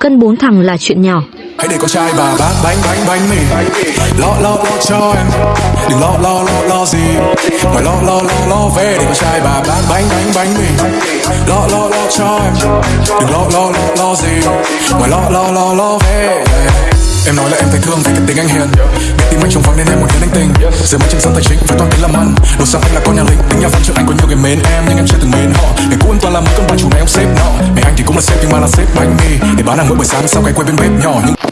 cân bốn thằng là chuyện nhỏ. Hãy để con trai bà bác bánh bánh bánh mì. Lo lo lo cho em. Đừng lo lo lo lo gì. Ngoài lo lo lo lo về để con trai bà bác bánh bánh bánh mì. Lo lo lo cho em. Đừng lo lo lo lo gì. Ngoài lo lo lo lo về. Em nói là em thấy thương vì cái tính anh hiền. Biết tim anh trong vắng nên em muốn hiền anh tình. Giờ mới trên sân tài chính với toàn tính làm ăn. Đồ sang anh là con nhà lính, Tính nhà văn trước anh có nhiều người mến em, Nhưng em chưa từng mến họ. Ngày cũ em toàn là mấy con bà chủ này ông xếp nọ anh thì cũng là sếp nhưng mà là sếp bánh mì Để bán hàng mỗi buổi sáng sau cái quay bên bếp nhỏ Nhưng